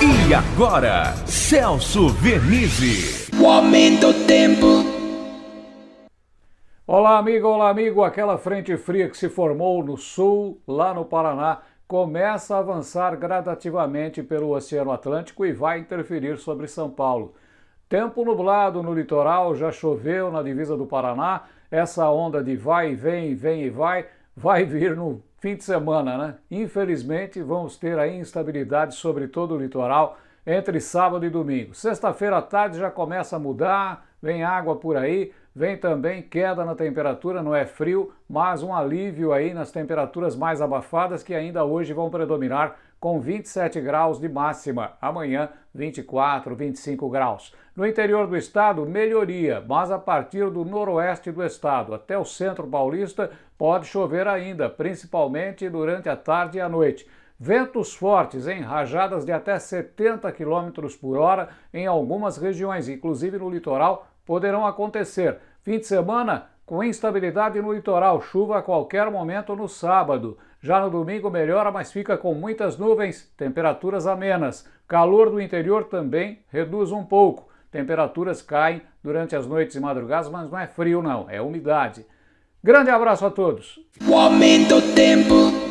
E agora, Celso Vernizzi. O aumento do tempo. Olá, amigo, olá, amigo. Aquela frente fria que se formou no sul, lá no Paraná, começa a avançar gradativamente pelo Oceano Atlântico e vai interferir sobre São Paulo. Tempo nublado no litoral, já choveu na divisa do Paraná. Essa onda de vai e vem, vem e vai, vai vir no fim de semana, né? Infelizmente, vamos ter aí instabilidade sobre todo o litoral entre sábado e domingo. Sexta-feira à tarde já começa a mudar, vem água por aí, vem também queda na temperatura, não é frio, mas um alívio aí nas temperaturas mais abafadas que ainda hoje vão predominar com 27 graus de máxima. Amanhã, 24, 25 graus. No interior do estado, melhoria, mas a partir do noroeste do estado até o centro paulista pode chover ainda, principalmente durante a tarde e a noite. Ventos fortes em rajadas de até 70 km por hora em algumas regiões, inclusive no litoral, poderão acontecer. Fim de semana, com instabilidade no litoral, chuva a qualquer momento no sábado. Já no domingo melhora, mas fica com muitas nuvens, temperaturas amenas. Calor do interior também reduz um pouco. Temperaturas caem durante as noites e madrugadas, mas não é frio não, é umidade. Grande abraço a todos. O aumento do tempo.